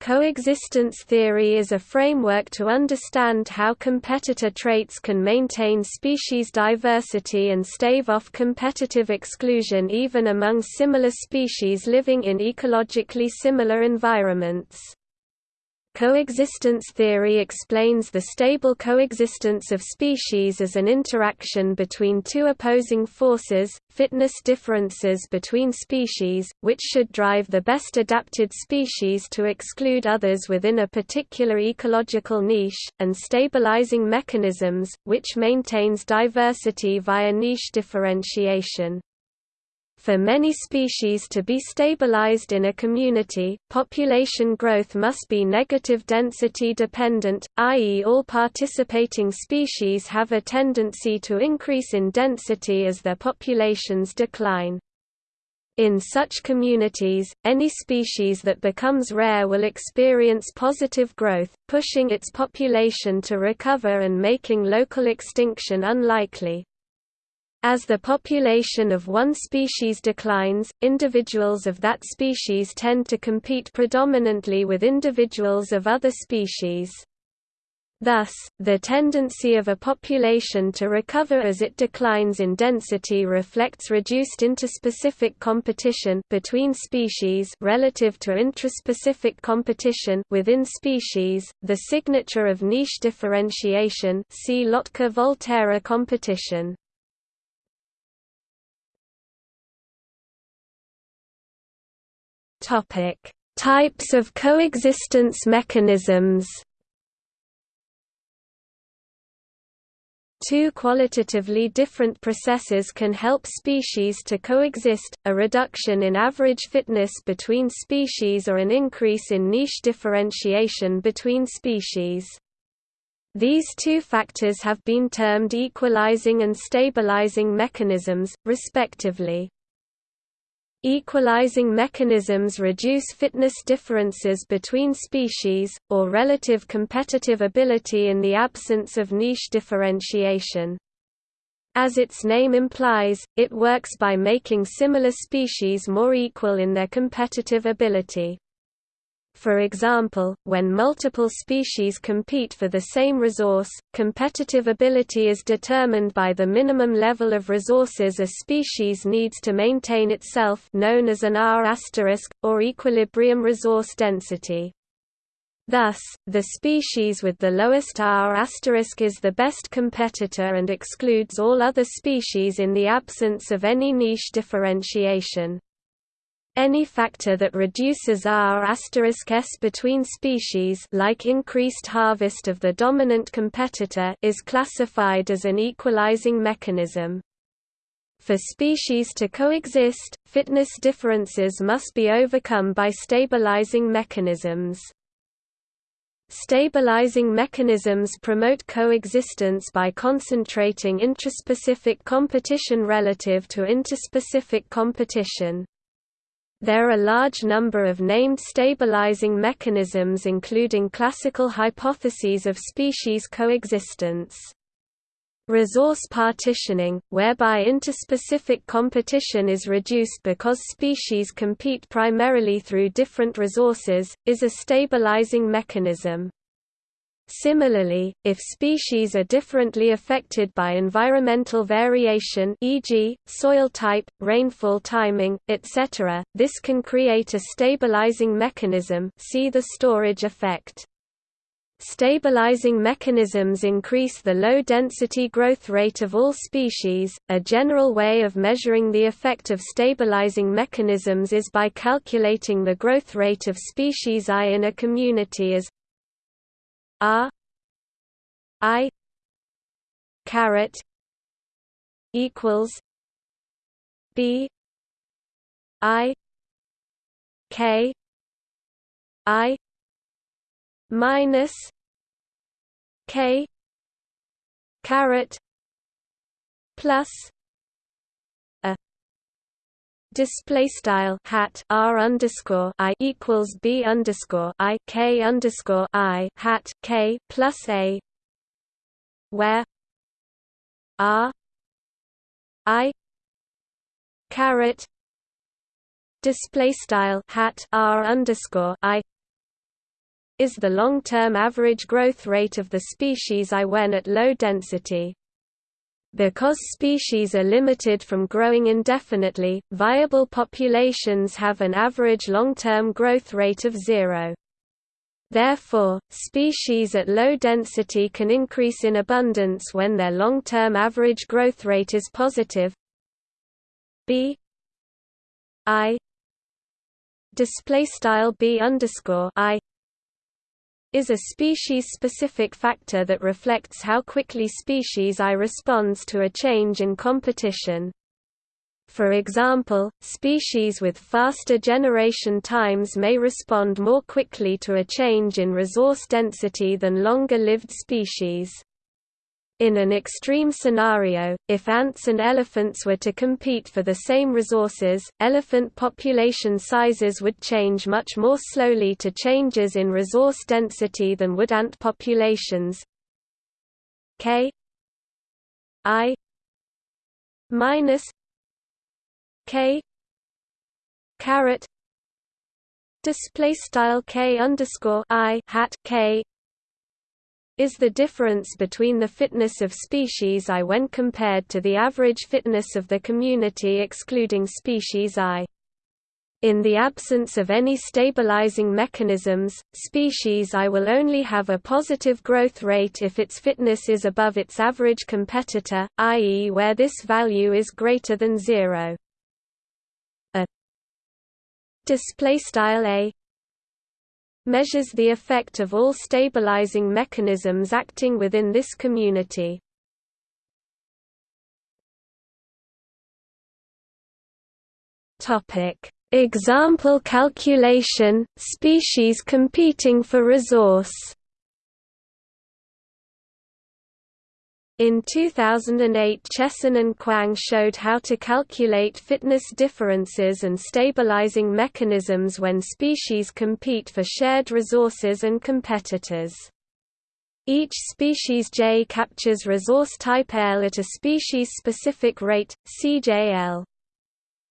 Coexistence theory is a framework to understand how competitor traits can maintain species diversity and stave off competitive exclusion even among similar species living in ecologically similar environments. Coexistence theory explains the stable coexistence of species as an interaction between two opposing forces, fitness differences between species, which should drive the best adapted species to exclude others within a particular ecological niche, and stabilizing mechanisms, which maintains diversity via niche differentiation. For many species to be stabilized in a community, population growth must be negative density dependent, i.e. all participating species have a tendency to increase in density as their populations decline. In such communities, any species that becomes rare will experience positive growth, pushing its population to recover and making local extinction unlikely. As the population of one species declines, individuals of that species tend to compete predominantly with individuals of other species. Thus, the tendency of a population to recover as it declines in density reflects reduced interspecific competition between species relative to intraspecific competition within species, the signature of niche differentiation see Lotka-Volterra competition. Topic: Types of coexistence mechanisms. Two qualitatively different processes can help species to coexist, a reduction in average fitness between species or an increase in niche differentiation between species. These two factors have been termed equalizing and stabilizing mechanisms, respectively. Equalizing mechanisms reduce fitness differences between species, or relative competitive ability in the absence of niche differentiation. As its name implies, it works by making similar species more equal in their competitive ability. For example, when multiple species compete for the same resource, competitive ability is determined by the minimum level of resources a species needs to maintain itself known as an R** or equilibrium resource density. Thus, the species with the lowest R** is the best competitor and excludes all other species in the absence of any niche differentiation. Any factor that reduces R s between species like increased harvest of the dominant competitor is classified as an equalizing mechanism. For species to coexist, fitness differences must be overcome by stabilizing mechanisms. Stabilizing mechanisms promote coexistence by concentrating intraspecific competition relative to interspecific competition. There are a large number of named stabilizing mechanisms including classical hypotheses of species coexistence. Resource partitioning, whereby interspecific competition is reduced because species compete primarily through different resources, is a stabilizing mechanism. Similarly, if species are differently affected by environmental variation e.g., soil type, rainfall timing, etc., this can create a stabilizing mechanism see the storage effect. Stabilizing mechanisms increase the low-density growth rate of all species. A general way of measuring the effect of stabilizing mechanisms is by calculating the growth rate of species I in a community as R I caret equals B I K I minus K caret plus display style hat r underscore i equals b underscore i k underscore i hat k plus a where r i caret display style hat r underscore i is the long-term average growth rate of the species I when at low density. Because species are limited from growing indefinitely, viable populations have an average long-term growth rate of zero. Therefore, species at low density can increase in abundance when their long-term average growth rate is positive. B I display style B underscore I is a species-specific factor that reflects how quickly species I responds to a change in competition. For example, species with faster generation times may respond more quickly to a change in resource density than longer-lived species. In an extreme scenario, if ants and elephants were to compete for the same resources, elephant population sizes would change much more slowly to changes in resource density than would ant populations. K I minus K caret display style K underscore I hat K is the difference between the fitness of species I when compared to the average fitness of the community excluding species I. In the absence of any stabilizing mechanisms, species I will only have a positive growth rate if its fitness is above its average competitor, i.e. where this value is greater than zero A display style a measures the effect of all stabilizing mechanisms acting within this community. Example calculation, species competing for resource. In 2008 Chesson and Kuang showed how to calculate fitness differences and stabilizing mechanisms when species compete for shared resources and competitors. Each species J captures resource type L at a species-specific rate, CJL.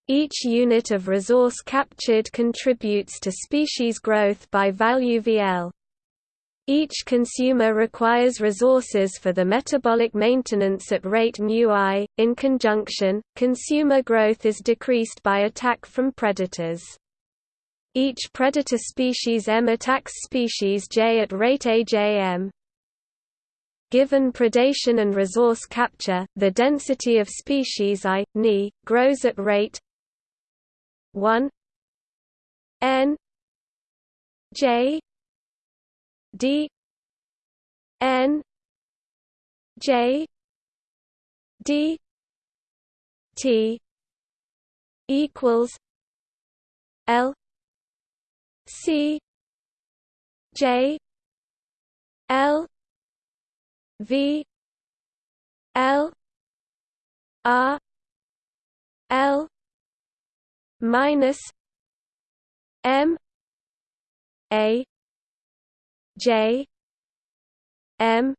Each unit of resource captured contributes to species growth by value VL. Each consumer requires resources for the metabolic maintenance at rate mu i. In conjunction, consumer growth is decreased by attack from predators. Each predator species M attacks species J at rate AJM. Given predation and resource capture, the density of species I, Ni, grows at rate 1 n J D N J D T equals L C J L V L R L minus M A J M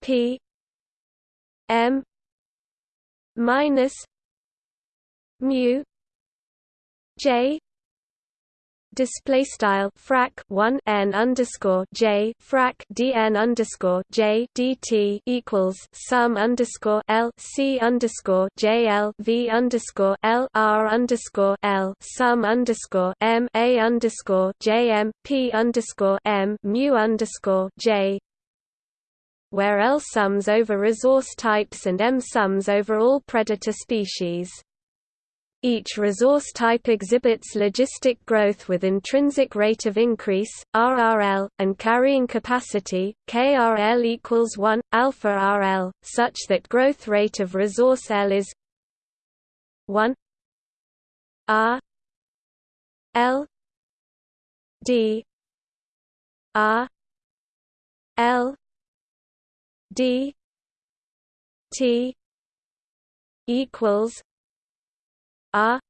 P M minus mu J display style frac 1 n underscore j frac dn underscore j dt equals sum underscore l c underscore j l v underscore l r underscore l sum underscore m a underscore j m p underscore m mu underscore j where L sums over resource types and M sums over all predator species. Each resource type exhibits logistic growth with intrinsic rate of increase, RRL, and carrying capacity, KRL equals 1, alpha RL, such that growth rate of resource L is 1 R L D R L D T equals R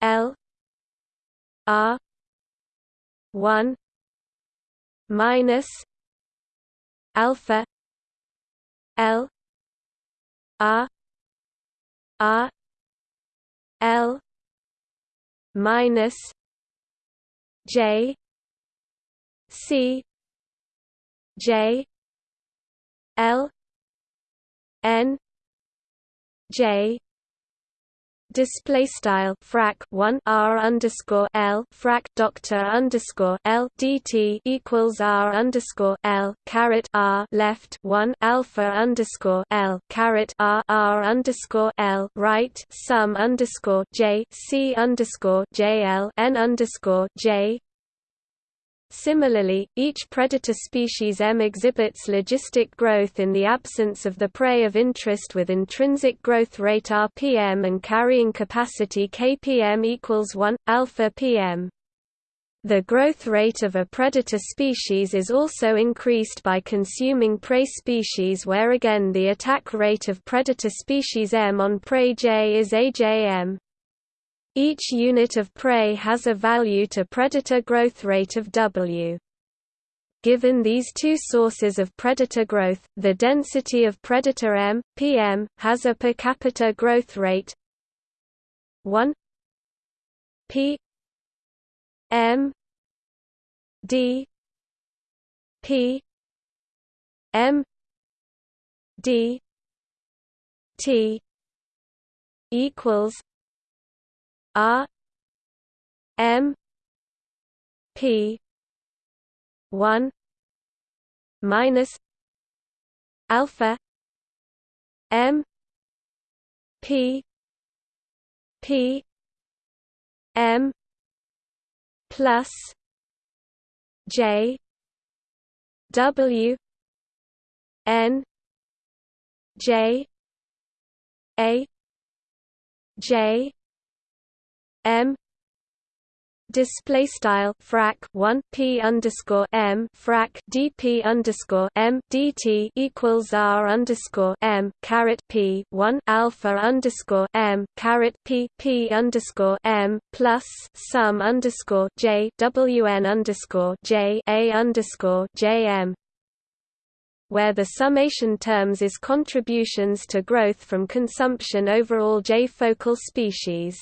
L R one minus alpha L R R L minus J C J L N J display style frac 1 r underscore l frac doctor underscore l dt equals r underscore l caret r left 1 alpha underscore l caret r r underscore l right sum underscore j c underscore j l n underscore j Similarly, each predator species M exhibits logistic growth in the absence of the prey of interest with intrinsic growth rate rpm and carrying capacity kpm equals 1 alpha pm. The growth rate of a predator species is also increased by consuming prey species where again the attack rate of predator species M on prey J is AJM. Each unit of prey has a value to predator growth rate of W. Given these two sources of predator growth, the density of predator M, PM, has a per capita growth rate 1 P M D P M D T equals R M P one minus alpha M P P M plus J W N J A J M display style frac 1 p underscore m frac dp underscore m dt equals r underscore m caret p 1 alpha underscore m caret p p underscore m plus sum underscore j wn underscore j a underscore j m where the summation terms is contributions to growth from consumption over all J focal species.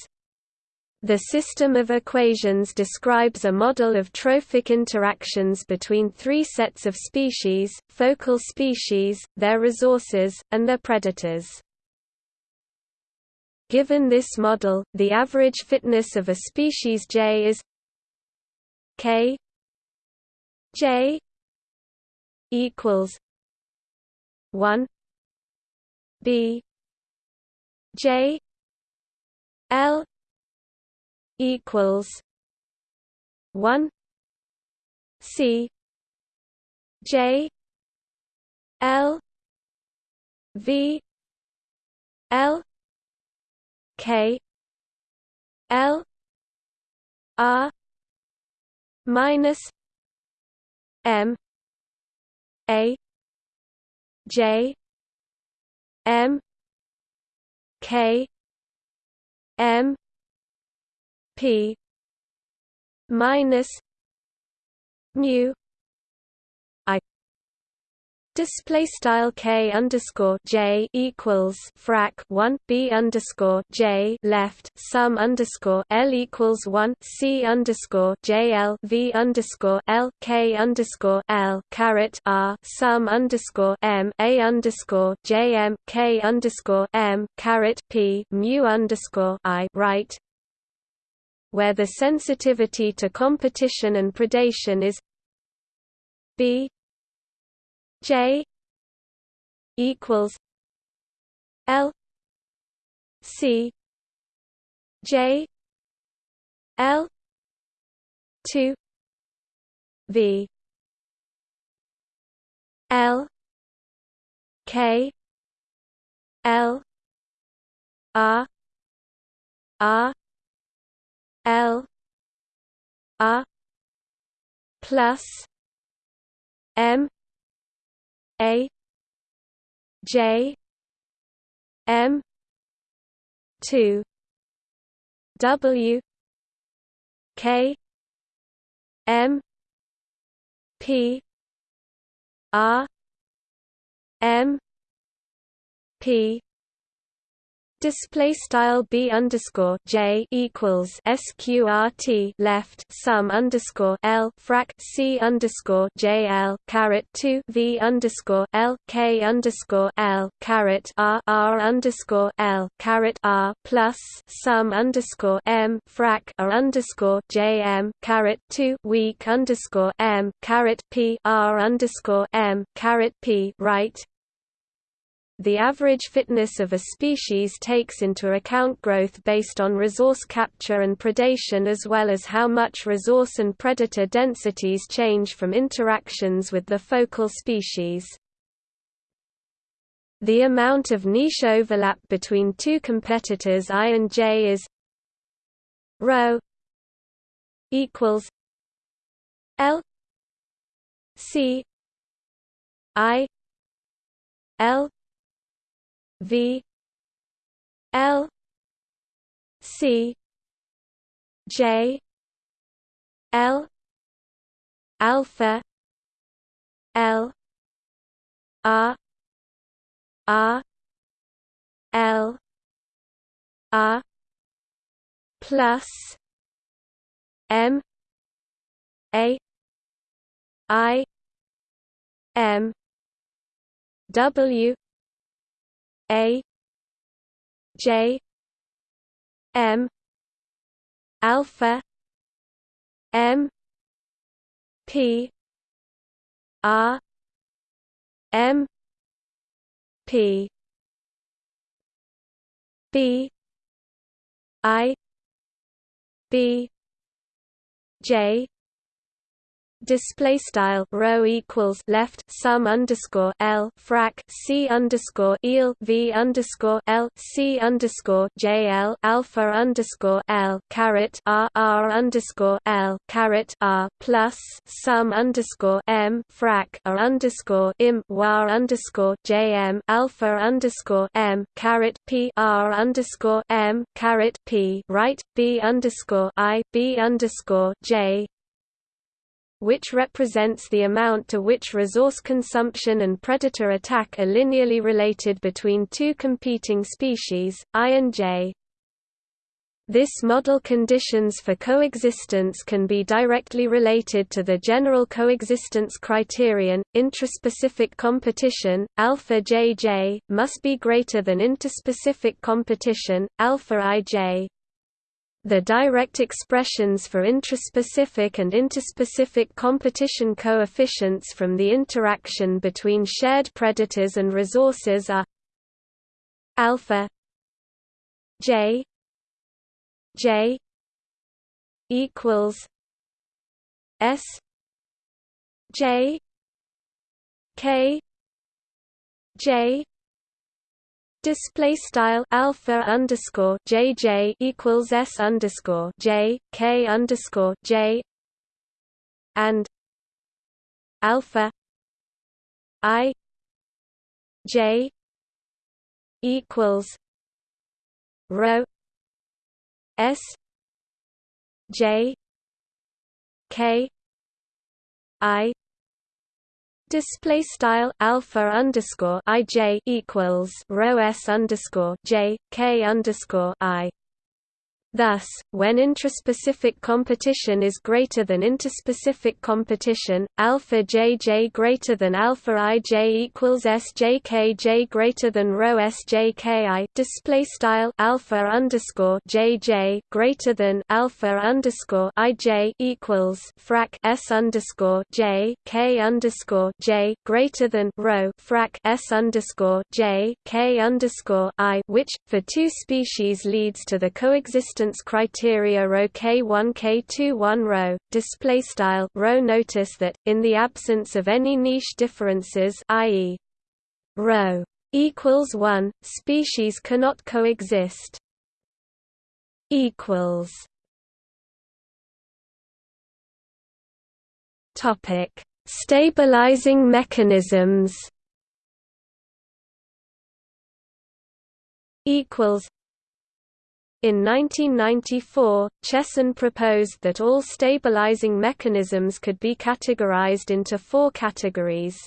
The system of equations describes a model of trophic interactions between three sets of species, focal species, their resources, and their predators. Given this model, the average fitness of a species J is K J equals 1 B J L equals one C J L V L K L R minus M A J M K M P minus mu i Display style k underscore j equals frac 1 b underscore j left sum underscore l equals 1 c underscore j l v underscore l k underscore l caret r sum underscore m a underscore j m k underscore m caret p mu underscore i right where the sensitivity to competition and predation is B J equals L C J L two V L K L R R L R plus M A J M two W K M P R M P Display style b underscore j equals sqrt left sum underscore l frac c underscore j l caret two v underscore l k underscore l caret r r underscore l caret r plus sum underscore m frac r underscore j m caret two weak underscore m caret p r underscore m caret p right the average fitness of a species takes into account growth based on resource capture and predation as well as how much resource and predator densities change from interactions with the focal species. The amount of niche overlap between two competitors I and J is rho equals L C I L V L C J L alpha L R R L R plus M A I M W a J M alpha M P R M P B I B J display style rho equals left sum underscore l frac c underscore eel v underscore l c underscore j l alpha underscore l caret r r underscore l caret r plus sum underscore m frac r underscore im war underscore j m alpha underscore m caret p r underscore m caret p right b underscore i b underscore j which represents the amount to which resource consumption and predator attack are linearly related between two competing species, I and J. This model conditions for coexistence can be directly related to the general coexistence criterion. Intraspecific competition, alpha JJ, must be greater than interspecific competition, alpha IJ. The direct expressions for intraspecific and interspecific competition coefficients from the interaction between shared predators and resources are alpha j j equals s j k j Display style alpha underscore JJ equals S underscore J K underscore J and alpha I J equals rho S J K I Display style alpha underscore ij equals rho s underscore j k underscore i Thus, when intraspecific competition is greater than interspecific competition, alpha jj greater than alpha ij equals sjkj greater than rho sjki. Display style alpha underscore jj greater than alpha underscore ij equals frac s underscore j k underscore j greater than rho frac s underscore j k underscore i, which for two species leads to the coexistence distance criteria rho K1 K2 1 rho display style rho notice that in the absence of any niche differences i.e. rho equals 1 species cannot coexist. Equals. Topic. Stabilizing mechanisms. Equals in 1994, Chesson proposed that all stabilizing mechanisms could be categorized into four categories.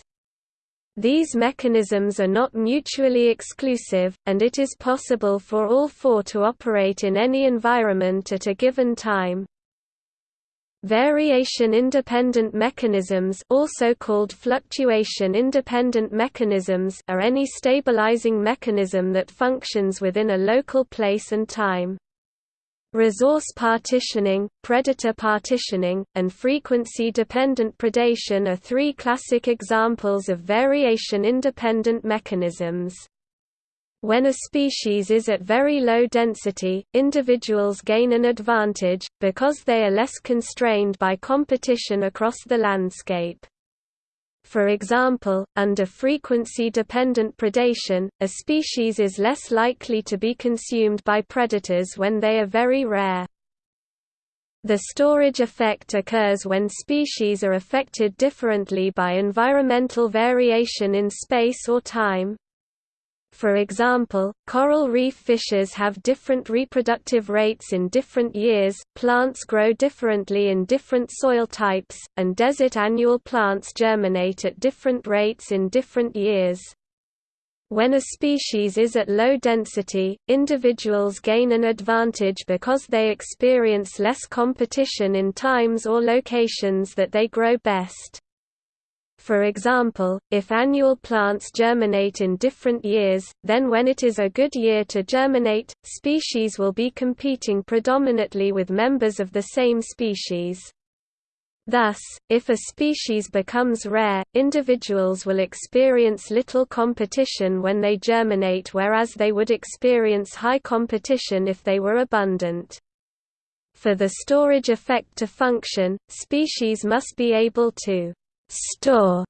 These mechanisms are not mutually exclusive, and it is possible for all four to operate in any environment at a given time. Variation-independent mechanisms also called fluctuation-independent mechanisms are any stabilizing mechanism that functions within a local place and time. Resource partitioning, predator partitioning, and frequency-dependent predation are three classic examples of variation-independent mechanisms. When a species is at very low density, individuals gain an advantage, because they are less constrained by competition across the landscape. For example, under frequency-dependent predation, a species is less likely to be consumed by predators when they are very rare. The storage effect occurs when species are affected differently by environmental variation in space or time, for example, coral reef fishes have different reproductive rates in different years, plants grow differently in different soil types, and desert annual plants germinate at different rates in different years. When a species is at low density, individuals gain an advantage because they experience less competition in times or locations that they grow best. For example, if annual plants germinate in different years, then when it is a good year to germinate, species will be competing predominantly with members of the same species. Thus, if a species becomes rare, individuals will experience little competition when they germinate whereas they would experience high competition if they were abundant. For the storage effect to function, species must be able to store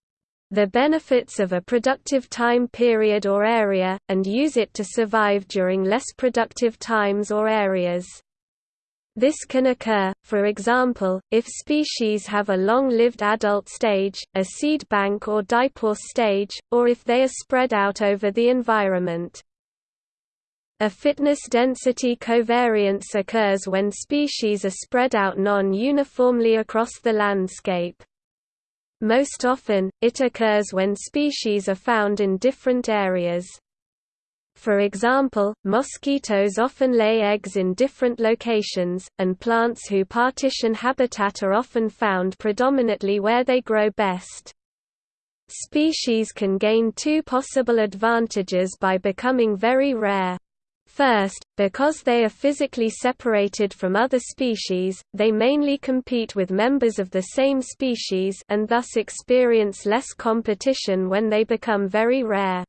the benefits of a productive time period or area, and use it to survive during less productive times or areas. This can occur, for example, if species have a long-lived adult stage, a seed bank or diapause stage, or if they are spread out over the environment. A fitness density covariance occurs when species are spread out non-uniformly across the landscape. Most often, it occurs when species are found in different areas. For example, mosquitoes often lay eggs in different locations, and plants who partition habitat are often found predominantly where they grow best. Species can gain two possible advantages by becoming very rare. First, because they are physically separated from other species, they mainly compete with members of the same species and thus experience less competition when they become very rare.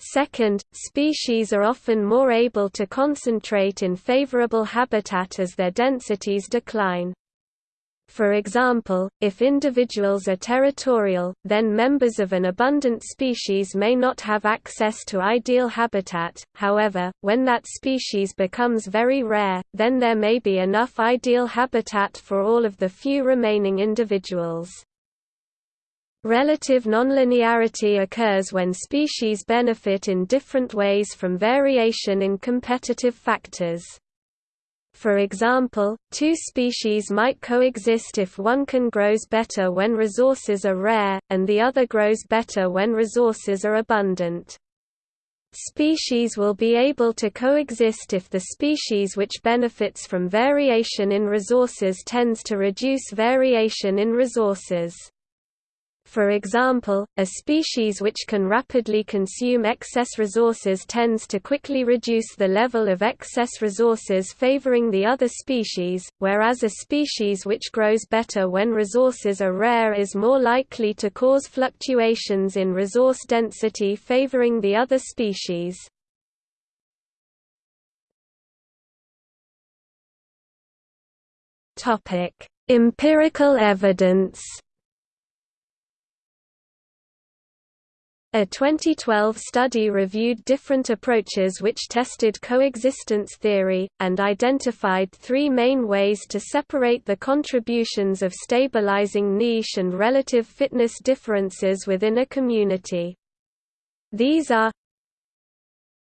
Second, species are often more able to concentrate in favorable habitat as their densities decline. For example, if individuals are territorial, then members of an abundant species may not have access to ideal habitat, however, when that species becomes very rare, then there may be enough ideal habitat for all of the few remaining individuals. Relative nonlinearity occurs when species benefit in different ways from variation in competitive factors. For example, two species might coexist if one can grows better when resources are rare, and the other grows better when resources are abundant. Species will be able to coexist if the species which benefits from variation in resources tends to reduce variation in resources. For example, a species which can rapidly consume excess resources tends to quickly reduce the level of excess resources favoring the other species, whereas a species which grows better when resources are rare is more likely to cause fluctuations in resource density favoring the other species. Empirical evidence A 2012 study reviewed different approaches which tested coexistence theory, and identified three main ways to separate the contributions of stabilizing niche and relative fitness differences within a community. These are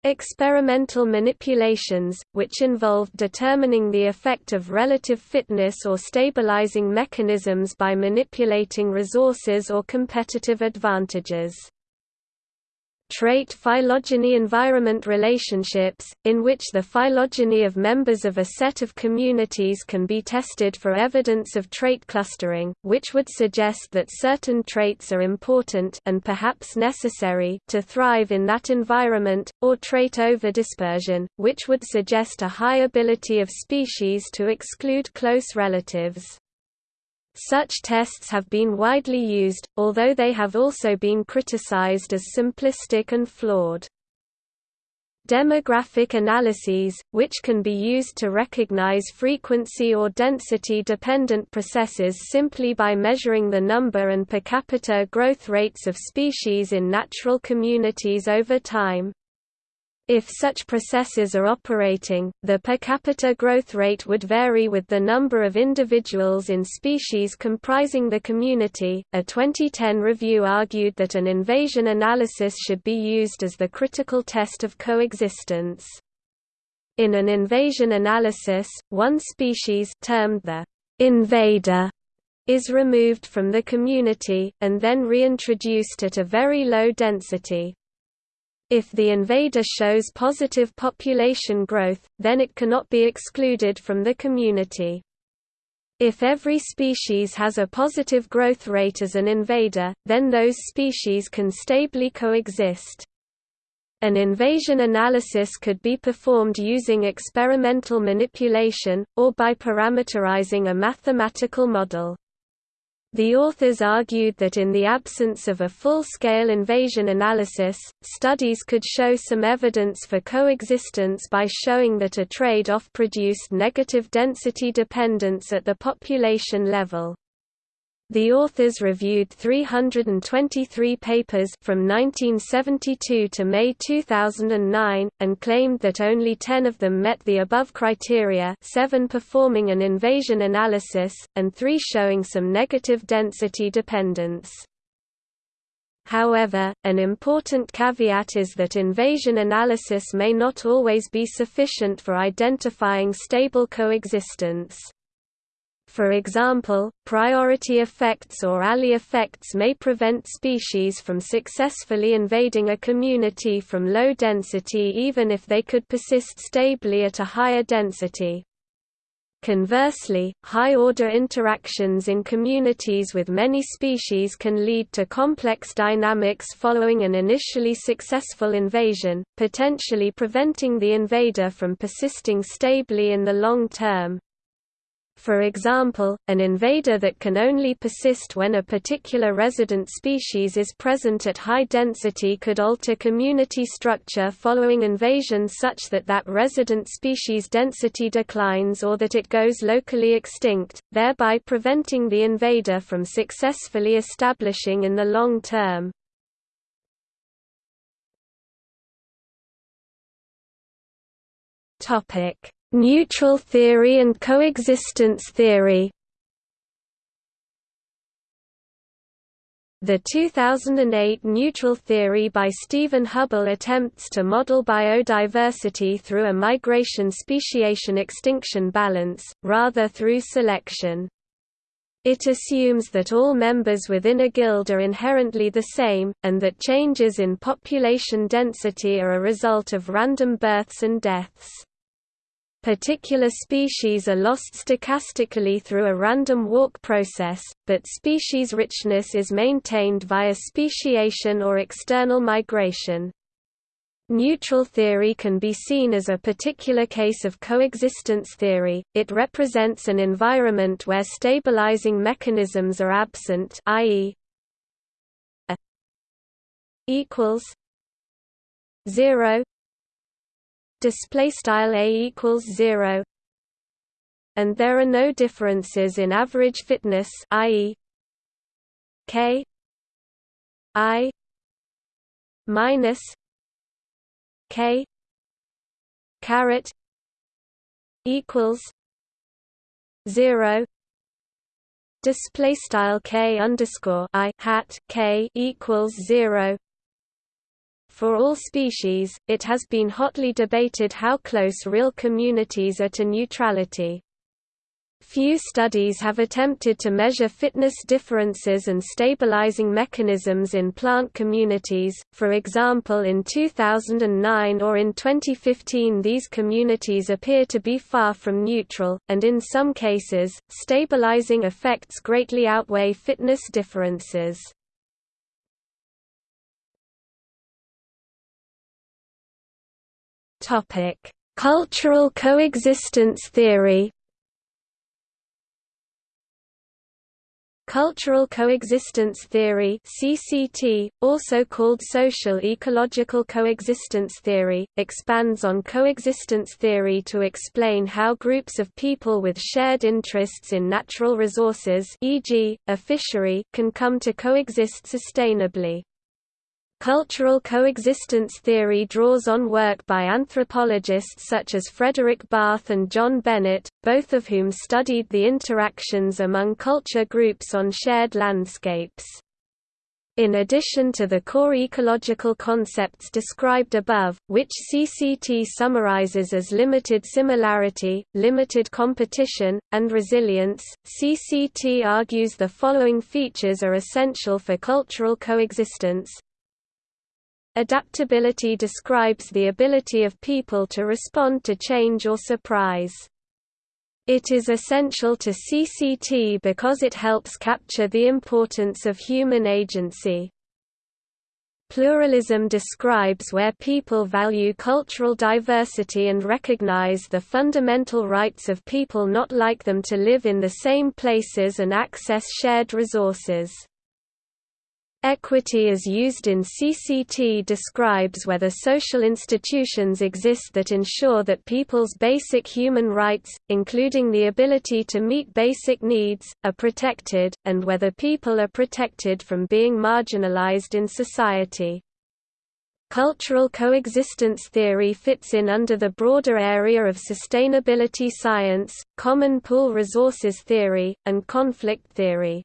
Experimental manipulations, which involved determining the effect of relative fitness or stabilizing mechanisms by manipulating resources or competitive advantages. Trait phylogeny-environment relationships, in which the phylogeny of members of a set of communities can be tested for evidence of trait clustering, which would suggest that certain traits are important and perhaps necessary to thrive in that environment, or trait overdispersion, which would suggest a high ability of species to exclude close relatives. Such tests have been widely used, although they have also been criticized as simplistic and flawed. Demographic analyses, which can be used to recognize frequency or density-dependent processes simply by measuring the number and per capita growth rates of species in natural communities over time, if such processes are operating, the per capita growth rate would vary with the number of individuals in species comprising the community. A 2010 review argued that an invasion analysis should be used as the critical test of coexistence. In an invasion analysis, one species termed the invader is removed from the community, and then reintroduced at a very low density. If the invader shows positive population growth, then it cannot be excluded from the community. If every species has a positive growth rate as an invader, then those species can stably coexist. An invasion analysis could be performed using experimental manipulation, or by parameterizing a mathematical model. The authors argued that in the absence of a full-scale invasion analysis, studies could show some evidence for coexistence by showing that a trade-off produced negative density dependence at the population level. The authors reviewed 323 papers from 1972 to May 2009, and claimed that only 10 of them met the above criteria 7 performing an invasion analysis, and 3 showing some negative density dependence. However, an important caveat is that invasion analysis may not always be sufficient for identifying stable coexistence. For example, priority effects or Allee effects may prevent species from successfully invading a community from low density even if they could persist stably at a higher density. Conversely, high-order interactions in communities with many species can lead to complex dynamics following an initially successful invasion, potentially preventing the invader from persisting stably in the long term. For example, an invader that can only persist when a particular resident species is present at high density could alter community structure following invasion such that that resident species density declines or that it goes locally extinct, thereby preventing the invader from successfully establishing in the long term. Topic Neutral theory and coexistence theory The 2008 neutral theory by Stephen Hubbell attempts to model biodiversity through a migration speciation-extinction balance, rather through selection. It assumes that all members within a guild are inherently the same, and that changes in population density are a result of random births and deaths. Particular species are lost stochastically through a random walk process, but species richness is maintained via speciation or external migration. Neutral theory can be seen as a particular case of coexistence theory, it represents an environment where stabilizing mechanisms are absent i.e. equals 0 display style a equals 0 and there are no differences in average fitness i.e. k i minus k caret equals 0 display style k underscore i hat k equals 0 for all species, it has been hotly debated how close real communities are to neutrality. Few studies have attempted to measure fitness differences and stabilizing mechanisms in plant communities, for example in 2009 or in 2015 these communities appear to be far from neutral, and in some cases, stabilizing effects greatly outweigh fitness differences. Cultural coexistence theory Cultural coexistence theory (CCT), also called social ecological coexistence theory, expands on coexistence theory to explain how groups of people with shared interests in natural resources, e.g., a fishery, can come to coexist sustainably. Cultural coexistence theory draws on work by anthropologists such as Fredrik Barth and John Bennett, both of whom studied the interactions among culture groups on shared landscapes. In addition to the core ecological concepts described above, which CCT summarizes as limited similarity, limited competition, and resilience, CCT argues the following features are essential for cultural coexistence, Adaptability describes the ability of people to respond to change or surprise. It is essential to CCT because it helps capture the importance of human agency. Pluralism describes where people value cultural diversity and recognize the fundamental rights of people not like them to live in the same places and access shared resources. Equity as used in CCT describes whether social institutions exist that ensure that people's basic human rights, including the ability to meet basic needs, are protected, and whether people are protected from being marginalized in society. Cultural coexistence theory fits in under the broader area of sustainability science, common pool resources theory, and conflict theory.